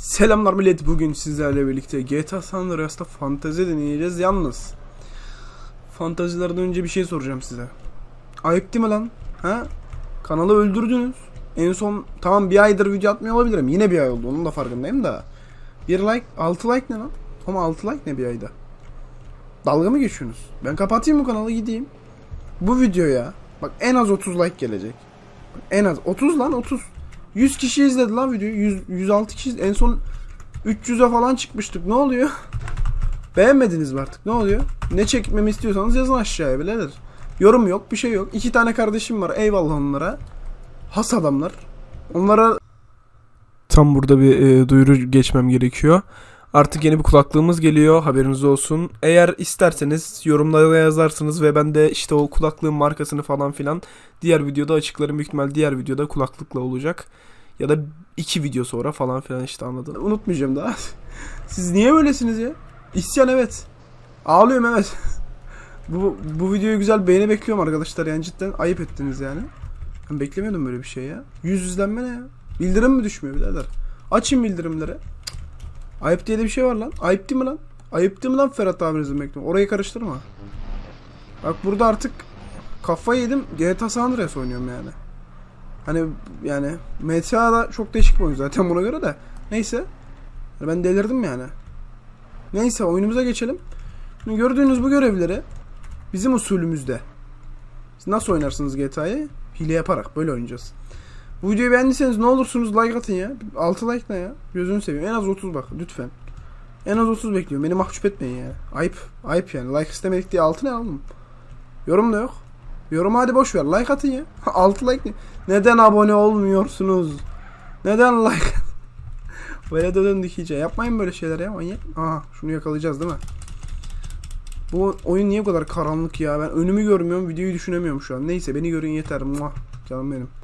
Selamlar millet bugün sizlerle birlikte GTA San Andreas'ta fantezi deneyeceğiz yalnız Fantazilerden önce bir şey soracağım size Ayıp değil mi lan? Ha? Kanalı öldürdünüz En son tamam bir aydır video atmıyor olabilirim yine bir ay oldu onun da farkındayım da Bir like 6 like ne lan? Ama 6 like ne bir ayda? Dalga mı geçiyorsunuz? Ben kapatayım bu kanalı gideyim Bu videoya bak en az 30 like gelecek En az 30 lan 30 100 kişi izledi lan videoyu. 100, 106 kişi en son 300'e falan çıkmıştık. Ne oluyor? Beğenmediniz mi artık? Ne oluyor? Ne çekmemi istiyorsanız yazın aşağıya birader. Yorum yok, bir şey yok. İki tane kardeşim var. Eyvallah onlara. Has adamlar. Onlara tam burada bir e, duyuru geçmem gerekiyor. Artık yeni bir kulaklığımız geliyor. Haberiniz olsun. Eğer isterseniz yorumlara yazarsınız ve ben de işte o kulaklığın markasını falan filan diğer videoda açıklarım. Büyük ihtimal diğer videoda kulaklıkla olacak. Ya da iki video sonra falan filan işte anladın. Unutmayacağım daha. Siz niye böylesiniz ya? İsyan evet. Ağlıyorum evet. bu, bu videoyu güzel beğeni bekliyorum arkadaşlar yani cidden ayıp ettiniz yani. Ben beklemiyordum böyle bir şey ya. Yüz izlenme ne ya? Bildirim mi düşmüyor birader? Açın bildirimleri. Ayıp diye de bir şey var lan. Ayıp değil mi lan? Ayıp değil mi lan Ferhat abinizin bekliyorum. Orayı karıştırma. Bak burada artık kafayı yedim. GTA San Andreas oynuyorum yani. Hani yani MTA da çok değişik bir oyun zaten buna göre de. Neyse. Ben delirdim yani. Neyse oyunumuza geçelim. Şimdi gördüğünüz bu görevleri bizim usulümüzde. Siz nasıl oynarsınız GTA'yı? Hile yaparak böyle oynayacağız. Bu videoyu beğendiyseniz ne olursunuz like atın ya. 6 like ne ya? Gözünü seveyim. En az 30 bak lütfen. En az 30 bekliyorum. Beni mahcup etmeyin ya. Ayıp. Ayıp yani. Like istemedik diye 6 ne aldım? Yorum da yok. Yorum hadi boş ver. Like atın ya. 6 like ne? Neden abone olmuyorsunuz? Neden like? böyle döndük iyice. Yapmayın böyle şeyler ya manyak. Aha şunu yakalayacağız değil mi? Bu oyun niye bu kadar karanlık ya? Ben önümü görmüyorum. Videoyu düşünemiyorum şu an. Neyse beni görün yeter. Muah. Canım benim.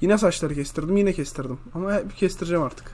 Yine saçları kestirdim. Yine kestirdim. Ama hep kestireceğim artık.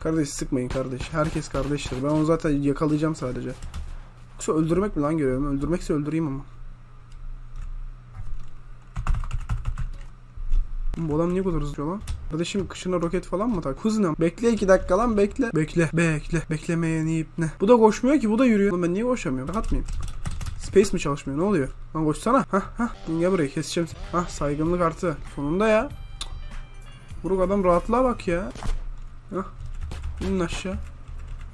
Kardeş sıkmayın kardeş. Herkes kardeştir. Ben onu zaten yakalayacağım sadece. Yoksa öldürmek mi lan görüyorum? Öldürmekse öldüreyim ama. Bu adam niye kadar hızlı lan? Kardeşim kışına roket falan mı tak? Hızla. Bekle iki dakika lan bekle. Bekle. Bekle. Beklemeye neyip ne? Bu da koşmuyor ki bu da yürüyor. Oğlum ben niye koşamıyorum? Rahat mıyım? Space mi çalışmıyor? Ne oluyor? Lan koşsana. Hah hah. Gel buraya keseceğim. Hah saygınlık artı. Sonunda ya. Buruk adam rahatlığa bak ya. Hah. İnin aşağı.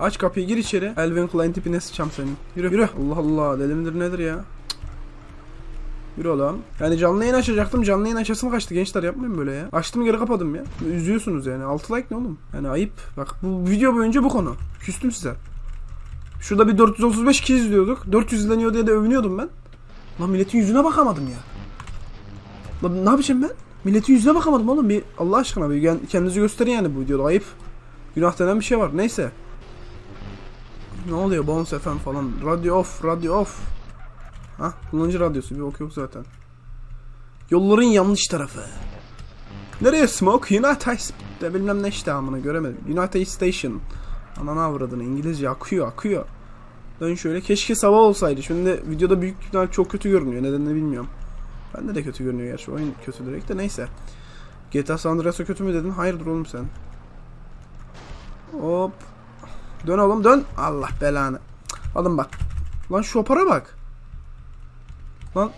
Aç kapıyı gir içeri. Elvin Klein tipine sıçam senin. Yürü yürü. Allah Allah deli nedir ya. Yürü oğlum. Yani canlı yayın açacaktım. Canlı yayın açasım kaçtı. Gençler yapmayın böyle ya. Açtım geri kapadım ya. Üzüyorsunuz yani. 6 like ne oğlum? Yani ayıp. Bak bu video boyunca bu konu. Küstüm size. Şurada bir 435 kişi izliyorduk. 400 izleniyor diye de övünüyordum ben. Lan milletin yüzüne bakamadım ya. Lan ne yapacağım ben? Milletin yüzüne bakamadım oğlum. Bir Allah aşkına bir kendinizi gösterin yani bu videoda. Ayıp. Günah denen bir şey var. Neyse. Ne oluyor? Bounce FM falan. Radyo off. Radyo off. Ha? Kullanıcı radyosu. Bir ok yok zaten. Yolların yanlış tarafı. Nereye smoke? United de bilmem ne işte amına göremedim. United Station. Ananı avradını İngilizce akıyor akıyor. Dön şöyle. Keşke sabah olsaydı. Şimdi videoda büyük ihtimal çok kötü görünüyor. Nedenini bilmiyorum. Bende de kötü görünüyor gerçi. Oyun kötü direkt de neyse. GTA San Andreas'a kötü mü dedin? Hayırdır oğlum sen? Hop. Dön oğlum dön. Allah belanı. Alın bak. Lan şopara bak. Lan.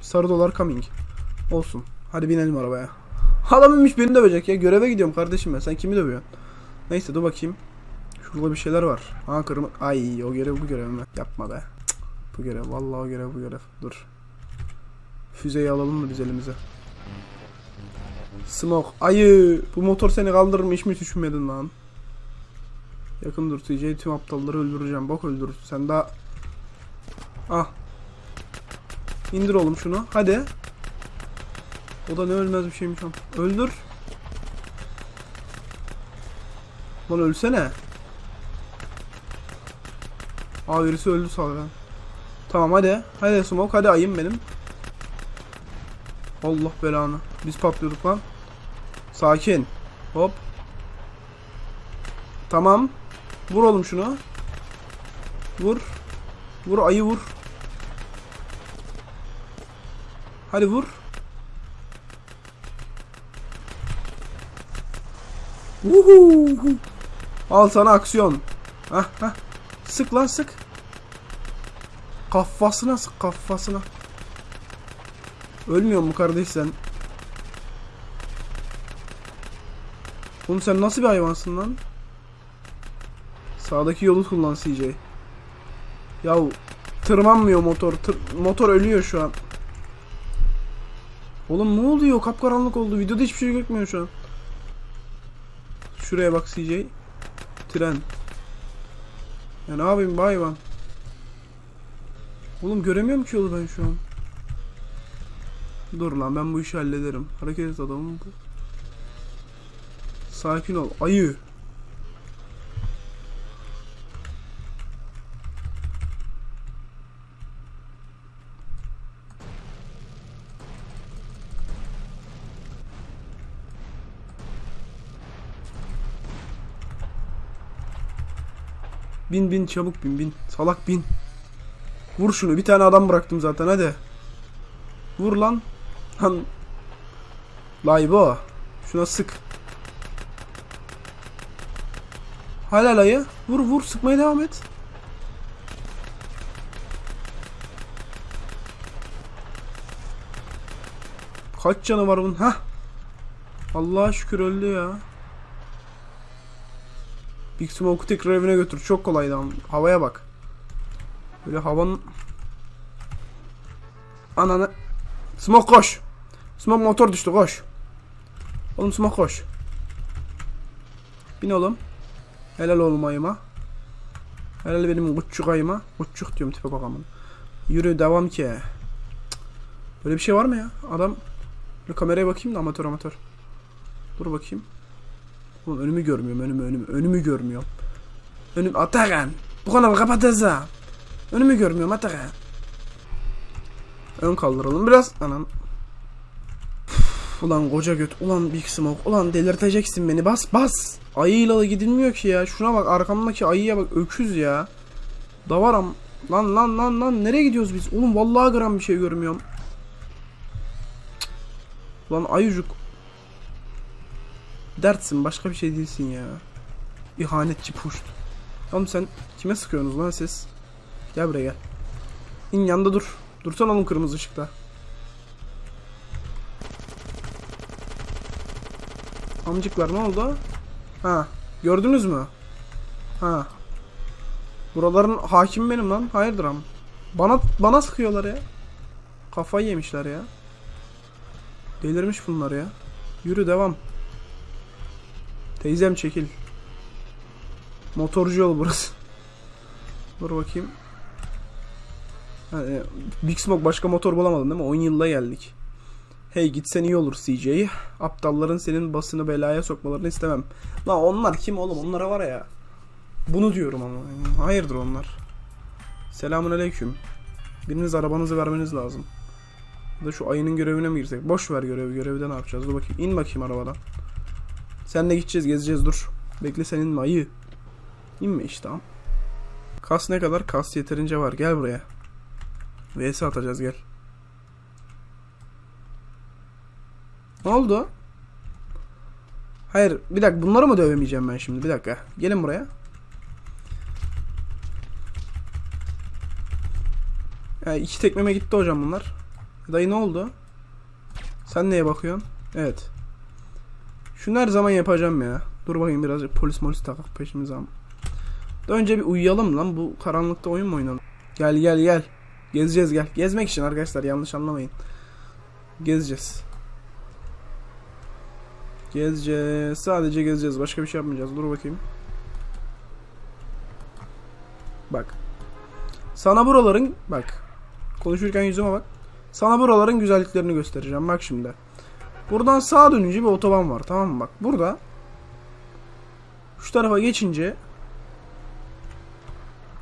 Sarı dolar coming. Olsun. Hadi binelim arabaya. Adam inmiş beni dövecek ya. Göreve gidiyorum kardeşim ben. Sen kimi dövüyorsun? Neyse dur bakayım. Şurada bir şeyler var. Ha kırmızı. Ay o görev bu görev mi? Yapma be. Bu görev. Vallahi o görev bu görev. Dur. Füzeyi alalım mı biz elimize? Smoke. Ayı. Bu motor seni kaldırır mı hiç mi düşünmedin lan? Yakın dur. TJ tüm aptalları öldüreceğim. Bak öldür. Sen daha... Ah. İndir oğlum şunu. Hadi. O da ne ölmez bir şeymiş am. Öldür. Lan ölsene. Aa birisi öldü sağdan. Tamam hadi. Hadi smoke hadi ayım benim. Allah belanı. Biz patlıyorduk lan. Sakin. Hop. Tamam. Vur oğlum şunu. Vur. Vur ayı vur. Hadi vur. Uhu. Al sana aksiyon. Hah hah. Sık lan sık. Kafasına sık kafasına. Ölmüyor mu kardeş sen? Oğlum sen nasıl bir hayvansın lan? Sağdaki yolu kullan CJ. Yahu tırmanmıyor motor. Tır- motor ölüyor şu an. Oğlum ne oluyor? Kapkaranlık oldu. Videoda hiçbir şey gözükmüyor şu an. Şuraya bak CJ. Tren. Ya ne yapayım bu hayvan? Oğlum göremiyorum ki yolu ben şu an. Dur lan ben bu işi hallederim. Hareket et adamım. Sakin ol. Ayı. Bin bin çabuk bin bin. Salak bin. Vur şunu. Bir tane adam bıraktım zaten hadi. Vur lan. Lan. Laybo. Şuna sık. Hala ayı. Vur vur sıkmaya devam et. Kaç canı var bunun? Hah. Allah'a şükür öldü ya. Big Smoke'u tekrar evine götür. Çok kolaydı. Havaya bak. Böyle havanın... Ananı... Smoke koş. Smoke motor düştü koş. Oğlum Smoke koş. Bin oğlum. Helal oğlum ayıma. Helal benim küçük ayıma. Küçük diyorum tipe bak aman. Yürü devam ki. Böyle bir şey var mı ya? Adam... Bir kameraya bakayım da amatör amatör. Dur bakayım. Oğlum önümü görmüyorum önümü önümü. Önümü görmüyorum. Önüm Atakan. Bu kanalı kapatacağım. Önümü görmüyorum Atakan. Ön kaldıralım biraz. Anam. Üf, Ulan koca göt. Ulan Big Smoke. Ulan delirteceksin beni. Bas bas. Ayıyla da gidilmiyor ki ya. Şuna bak arkamdaki ayıya bak. Öküz ya. Davaram. Lan lan lan lan. Nereye gidiyoruz biz? Oğlum vallahi gram bir şey görmüyorum. Cık. Lan ayıcık. Dertsin başka bir şey değilsin ya. İhanetçi puşt. Oğlum sen kime sıkıyorsunuz lan siz? Gel buraya gel. İn yanında dur. Dursana oğlum kırmızı ışıkta. Amcıklar ne oldu? Ha, gördünüz mü? Ha. Buraların hakim benim lan. Hayırdır am? Bana bana sıkıyorlar ya. Kafayı yemişler ya. Delirmiş bunlar ya. Yürü devam. Teyzem çekil. Motorcu yol burası. Dur bakayım. Ha, e, Big Smoke başka motor bulamadın değil mi? 10 yılla geldik. Hey gitsen iyi olur CJ. Aptalların senin basını belaya sokmalarını istemem. Lan onlar kim oğlum? Onlara var ya. Bunu diyorum ama. Hayırdır onlar. Selamun aleyküm. Biriniz arabanızı vermeniz lazım. Da şu ayının görevine mi girsek? Boş ver görevi. Görevde ne yapacağız? Dur bakayım. İn bakayım arabadan. Senle gideceğiz, gezeceğiz. Dur. Bekle senin mi ayı? İnme işte. Kas ne kadar? Kas yeterince var. Gel buraya. VS atacağız gel. Ne oldu? Hayır bir dakika bunları mı dövemeyeceğim ben şimdi? Bir dakika. Gelin buraya. Ya iki tekmeme gitti hocam bunlar. Dayı ne oldu? Sen neye bakıyorsun? Evet. Şunu her zaman yapacağım ya. Dur bakayım birazcık polis molis takak peşimize ama. Önce bir uyuyalım lan. Bu karanlıkta oyun mu oynanır? Gel gel gel. Gezeceğiz gel. Gezmek için arkadaşlar yanlış anlamayın. Gezeceğiz. Gezeceğiz. Sadece gezeceğiz. Başka bir şey yapmayacağız. Dur bakayım. Bak. Sana buraların bak. Konuşurken yüzüme bak. Sana buraların güzelliklerini göstereceğim. Bak şimdi. Buradan sağa dönünce bir otoban var. Tamam mı? Bak burada. Şu tarafa geçince.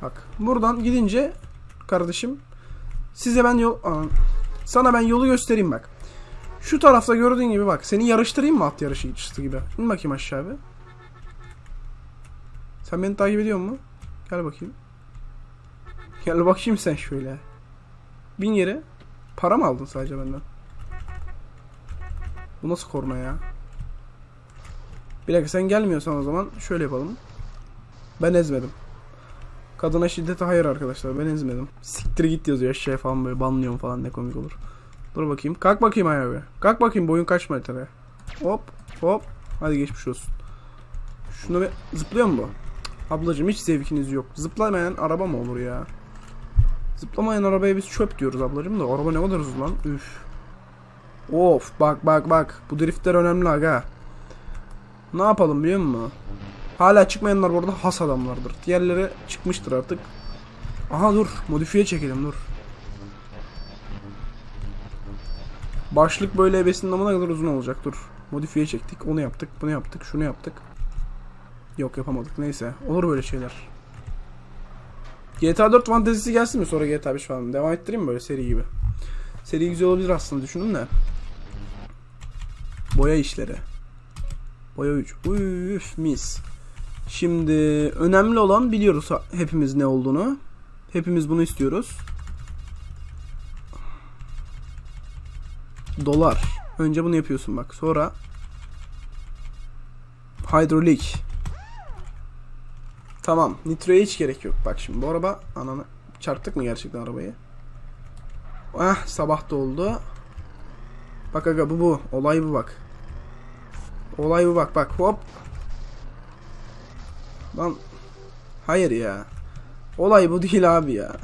Bak. Buradan gidince kardeşim size ben yol sana ben yolu göstereyim bak. Şu tarafta gördüğün gibi bak. Seni yarıştırayım mı at yarışı gibi? İn bakayım aşağı bir. Sen beni takip ediyor musun? Gel bakayım. Gel bakayım sen şöyle. Bin yere. Para mı aldın sadece benden? Bu nasıl korna ya? Bir dakika sen gelmiyorsan o zaman şöyle yapalım. Ben ezmedim. Kadına şiddete hayır arkadaşlar ben ezmedim. Siktir git yazıyor aşağıya falan böyle banlıyorum falan ne komik olur. Dur bakayım. Kalk bakayım ayağa bir. Kalk bakayım boyun kaç metre. Hop hop. Hadi geçmiş olsun. Şunu bir zıplıyor mu bu? Ablacım hiç zevkiniz yok. Zıplamayan araba mı olur ya? Zıplamayan arabaya biz çöp diyoruz ablacım da araba ne kadar hızlı lan. Üf. Of bak bak bak. Bu driftler önemli aga. Ne yapalım biliyor musun? Hala çıkmayanlar bu arada has adamlardır. Diğerleri çıkmıştır artık. Aha dur. Modifiye çekelim dur. Başlık böyle ebesinin amına kadar uzun olacak dur. Modifiye çektik. Onu yaptık. Bunu yaptık. Şunu yaptık. Yok yapamadık. Neyse. Olur böyle şeyler. GTA 4 fantezisi gelsin mi sonra GTA 5 falan? Devam ettireyim mi böyle seri gibi? Seri güzel olabilir aslında düşünün de. Boya işleri. Boya 3. Üf mis. Şimdi önemli olan biliyoruz hepimiz ne olduğunu. Hepimiz bunu istiyoruz. Dolar. Önce bunu yapıyorsun bak. Sonra hidrolik. Tamam. Nitroya hiç gerek yok. Bak şimdi bu araba ananı çarptık mı gerçekten arabayı? Ah sabah da oldu. Bak aga bu bu. Olay bu bak. Olay bu bak bak hop. Lan hayır ya. Olay bu değil abi ya.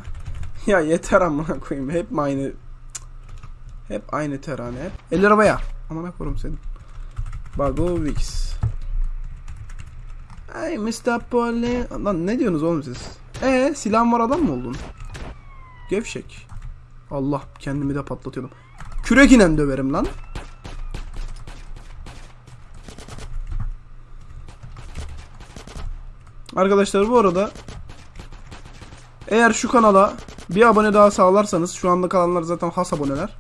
Ya yeter amına koyayım. Hep aynı hep aynı terane hep. El arabaya. Amına koyayım senin. Bagovix. Ay Mr. Poli. Lan ne diyorsunuz oğlum siz? E silahın var adam mı oldun? Gevşek. Allah kendimi de patlatıyordum. Kürek inen döverim lan. Arkadaşlar bu arada eğer şu kanala bir abone daha sağlarsanız şu anda kalanlar zaten has aboneler.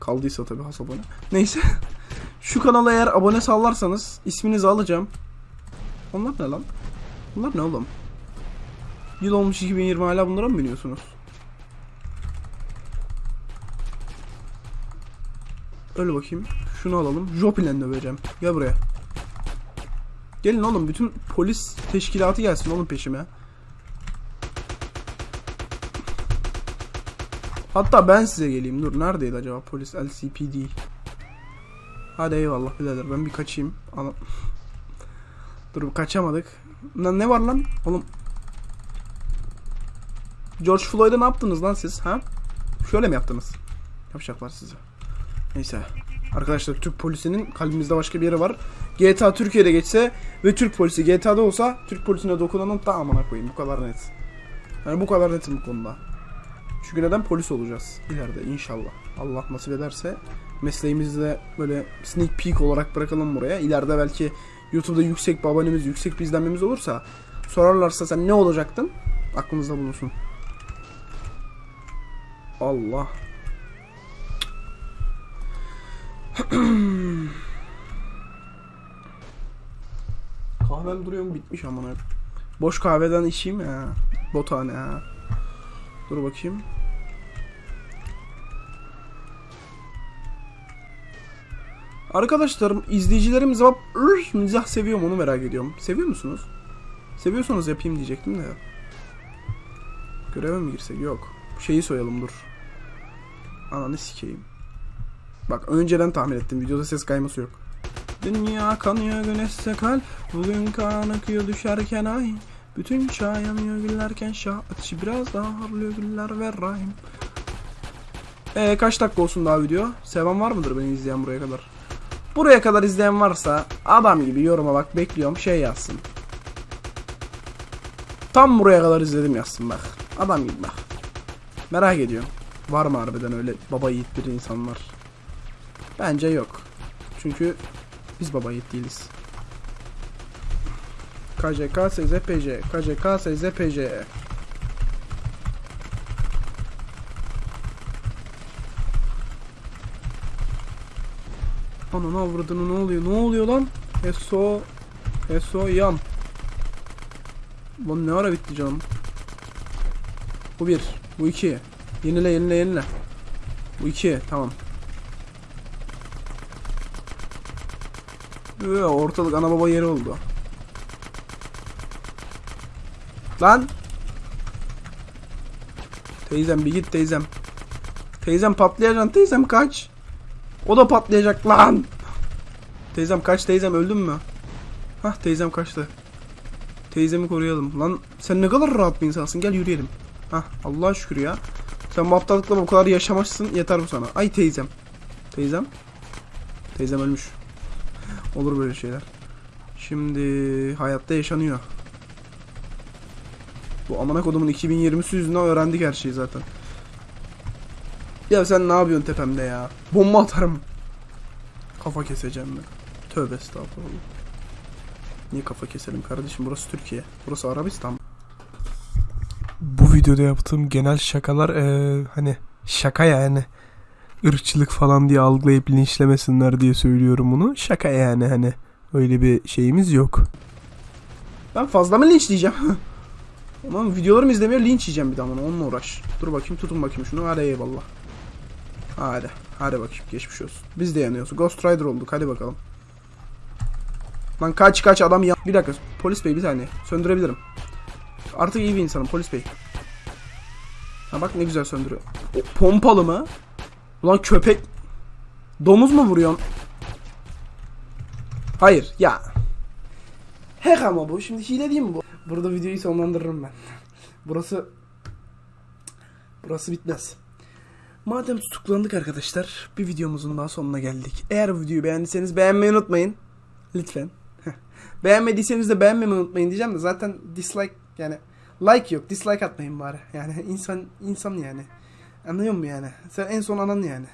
Kaldıysa tabii has abone. Neyse. şu kanala eğer abone sağlarsanız isminizi alacağım. Onlar ne lan? Bunlar ne oğlum? Yıl olmuş 2020 hala bunlara mı biniyorsunuz? Öyle bakayım. Şunu alalım. Jopilen döveceğim. Gel buraya. Gelin oğlum bütün polis teşkilatı gelsin oğlum peşime. Hatta ben size geleyim. Dur neredeydi acaba polis LCPD? Hadi eyvallah birader ben bir kaçayım. Ana... Dur kaçamadık. Lan ne var lan? Oğlum. George Floyd'a ne yaptınız lan siz ha? Şöyle mi yaptınız? Yapacaklar size. Neyse. Arkadaşlar Türk polisinin kalbimizde başka bir yeri var. GTA Türkiye'de geçse ve Türk polisi GTA'da olsa Türk polisine dokunanın tamamına koyayım. Bu kadar net. Yani bu kadar netim bu konuda. Çünkü neden polis olacağız ileride inşallah. Allah nasip ederse mesleğimizi de böyle sneak peek olarak bırakalım buraya. İleride belki YouTube'da yüksek bir abonemiz, yüksek bir izlenmemiz olursa sorarlarsa sen ne olacaktın? Aklınızda bulunsun. Allah. Kahvem duruyor mu? Bitmiş amına. Boş kahveden içeyim ya. Botane ha. Dur bakayım. Arkadaşlarım, izleyicilerim cevap "Ür, mizah seviyorum onu merak ediyorum. Seviyor musunuz? Seviyorsanız yapayım diyecektim de. Göreve mi girsek? Yok. Şeyi soyalım dur. Ananı sikeyim. Bak önceden tahmin ettim. Videoda ses kayması yok. Dünya kanıyor güneşse kalp Bugün kan akıyor düşerken ay Bütün çağ yanıyor güllerken şah Ateşi biraz daha harlıyor güller ve rahim Eee kaç dakika olsun daha video? Seven var mıdır beni izleyen buraya kadar? Buraya kadar izleyen varsa adam gibi yoruma bak bekliyorum şey yazsın. Tam buraya kadar izledim yazsın bak. Adam gibi bak. Merak ediyorum. Var mı harbiden öyle baba yiğit bir insanlar? Bence yok. Çünkü biz baba yiğit değiliz. KCK SZPC KCK SZPC Ananı avradını ne oluyor? Ne oluyor lan? Eso Eso yan. Lan ne ara bitti canım? Bu bir. Bu iki. Yenile yenile yenile. Bu iki. Tamam. Ortalık ana baba yeri oldu. Lan. Teyzem bir git teyzem. Teyzem patlayacaksın teyzem kaç. O da patlayacak lan. Teyzem kaç teyzem öldün mü? Hah teyzem kaçtı. Teyzemi koruyalım. Lan sen ne kadar rahat bir insansın gel yürüyelim. Hah Allah'a şükür ya. Sen bu aptallıkla bu kadar yaşamışsın yeter bu sana. Ay teyzem. Teyzem. Teyzem ölmüş. Olur böyle şeyler. Şimdi hayatta yaşanıyor. Bu amına kodumun 2020'si yüzünden öğrendik her şeyi zaten. Ya sen ne yapıyorsun tepemde ya? Bomba atarım. Kafa keseceğim ben. Tövbe estağfurullah. Niye kafa keselim kardeşim? Burası Türkiye. Burası Arabistan. Bu videoda yaptığım genel şakalar eee, hani şaka yani. Irkçılık falan diye algılayıp linçlemesinler diye söylüyorum bunu. Şaka yani hani. Öyle bir şeyimiz yok. Ben fazla mı linç diyeceğim? Aman videolarımı izlemiyor linç yiyeceğim bir daha bana onunla uğraş. Dur bakayım tutun bakayım şunu hadi eyvallah. Hadi hadi bakayım geçmiş olsun. Biz de yanıyoruz. Ghost Rider olduk hadi bakalım. Lan kaç kaç adam ya. Bir dakika polis bey bir saniye söndürebilirim. Artık iyi bir insanım polis bey. Ha bak ne güzel söndürüyor. O, pompalı mı? Ulan köpek. Domuz mu vuruyorsun? Hayır ya. Hack ama bu. Şimdi hile değil mi bu? Burada videoyu sonlandırırım ben. Burası... Burası bitmez. Madem tutuklandık arkadaşlar, bir videomuzun daha sonuna geldik. Eğer videoyu beğendiyseniz beğenmeyi unutmayın. Lütfen. Beğenmediyseniz de beğenmemeyi unutmayın diyeceğim de zaten dislike yani like yok dislike atmayın bari. Yani insan insan yani. Anlıyor musun yani? Sen en son anan yani.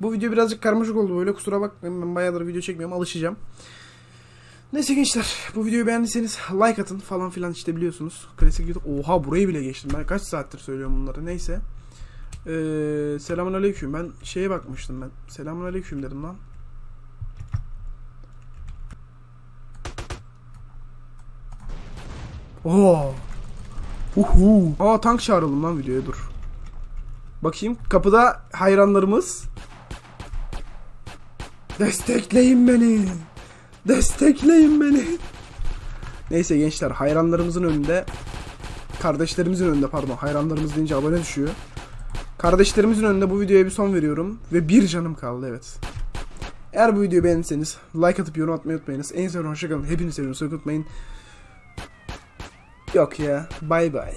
Bu video birazcık karmaşık oldu böyle kusura bakmayın ben bayağıdır video çekmiyorum alışacağım. Neyse gençler bu videoyu beğendiyseniz like atın falan filan işte biliyorsunuz. Klasik YouTube. Oha burayı bile geçtim ben kaç saattir söylüyorum bunları neyse. Ee, selamun aleyküm ben şeye bakmıştım ben. Selamun aleyküm dedim lan. Oo. Uhu. Aa tank çağıralım lan videoya dur. Bakayım kapıda hayranlarımız. Destekleyin beni. Destekleyin beni. Neyse gençler hayranlarımızın önünde kardeşlerimizin önünde pardon hayranlarımız deyince abone düşüyor. Kardeşlerimizin önünde bu videoya bir son veriyorum ve bir canım kaldı evet. Eğer bu videoyu beğendiyseniz like atıp yorum atmayı unutmayınız. En son hoşçakalın. Hepinizi seviyorum. Unutmayın. Yok ya. Bye bye.